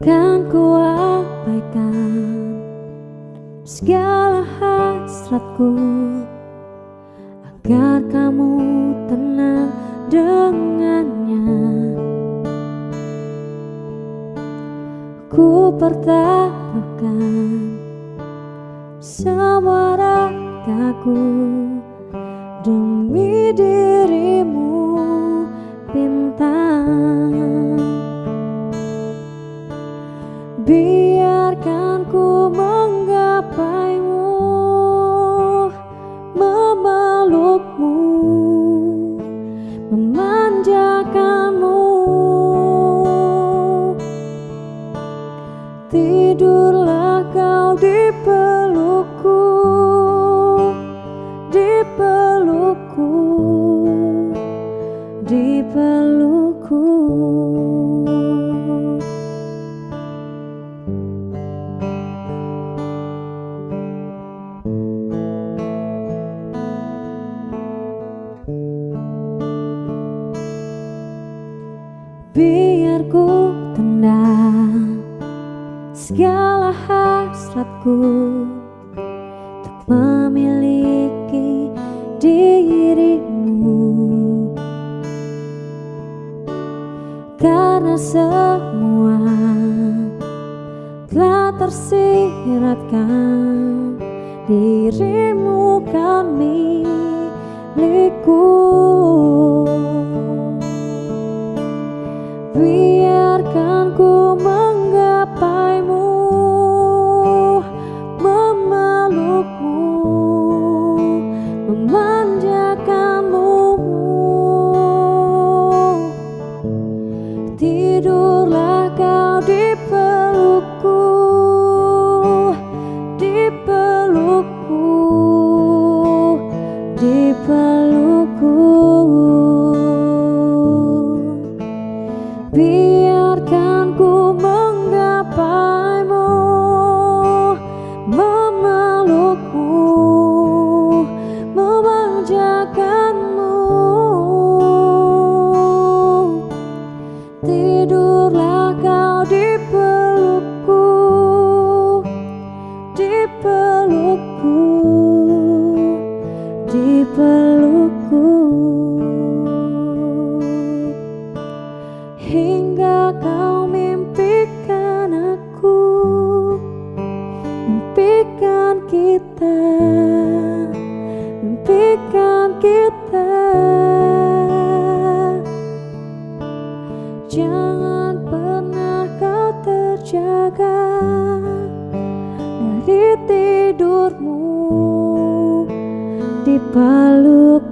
akan kuabaikan segala hasratku. Agar kamu tenang dengannya. Ku pertaruhkan semua ragaku demi dia Tidurlah kau di pelukku Di pelukku Di pelukku. Biar ku tendang segala hasratku Untuk memiliki dirimu. Karena semua telah tersiratkan Dirimu kan milikku Biarkan ku Tidurlah kau di pelukku Di pelukku Di pelukku. Biarkan ku menggapaimu Memelukmu kita Mimpikan kita. Jangan pernah kau terjaga Dari tidurmu. Di peluk